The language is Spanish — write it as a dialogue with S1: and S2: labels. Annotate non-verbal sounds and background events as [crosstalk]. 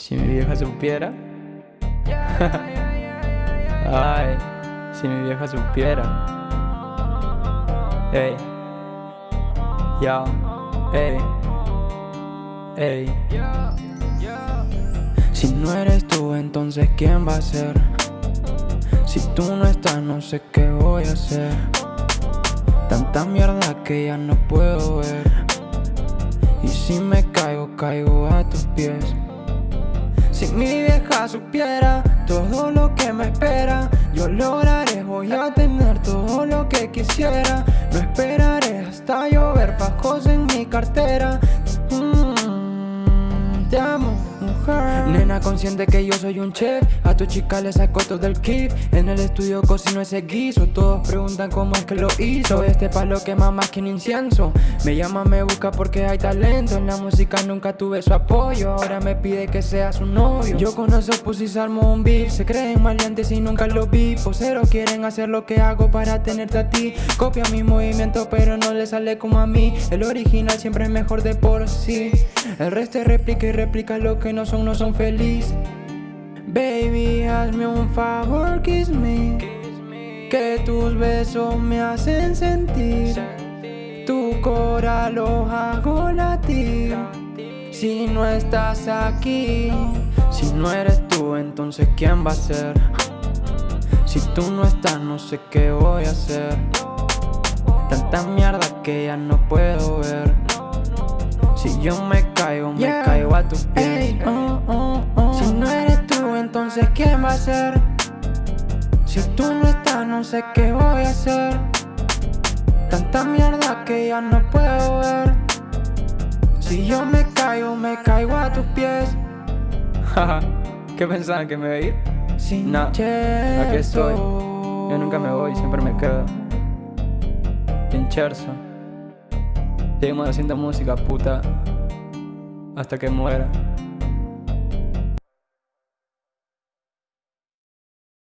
S1: Si mi vieja supiera. Ay, si mi vieja supiera. Ey. Ya. Ey. Ey. Si no eres tú, entonces ¿quién va a ser? Si tú no estás, no sé qué voy a hacer. Tanta mierda que ya no puedo ver. Y si me caigo, caigo a tus pies. Si mi vieja supiera todo lo que me espera, yo lograré, voy a tener todo lo que quisiera. No esperaré hasta llover pajos en mi cartera. Consciente que yo soy un chef. A tu chica le saco todo el kit. En el estudio cocino ese guiso. Todos preguntan cómo es que lo hizo. Este palo quema más que un incienso. Me llama, me busca porque hay talento. En la música nunca tuve su apoyo. Ahora me pide que sea su novio. Yo con esos pusis armo un beef. Se creen maleantes y nunca lo vi. Poseros quieren hacer lo que hago para tenerte a ti. Copia mi movimiento pero no le sale como a mí. El original siempre es mejor de por sí. El resto replica y replica lo que no son, no son feliz. Baby, hazme un favor, kiss me. Que tus besos me hacen sentir. Tu cora lo hago latir. Si no estás aquí Si no eres tú, entonces ¿quién va a ser? Si tú no estás, no sé qué voy a hacer. Tanta mierda que ya no puedo ver Si yo me caigo, me caigo a tus pies oh, oh, oh. Si no eres tú, entonces ¿quién va a ser? Si tú no estás, no sé qué voy a hacer Tanta mierda que ya no puedo ver Si yo me caigo, me caigo a tus pies [laughs] ¿Qué pensaban que me iba a ir?
S2: Sin
S1: No, aquí estoy. Yo nunca me voy, siempre me quedo. En Cherso. Seguimos haciendo música, puta. Hasta que muera.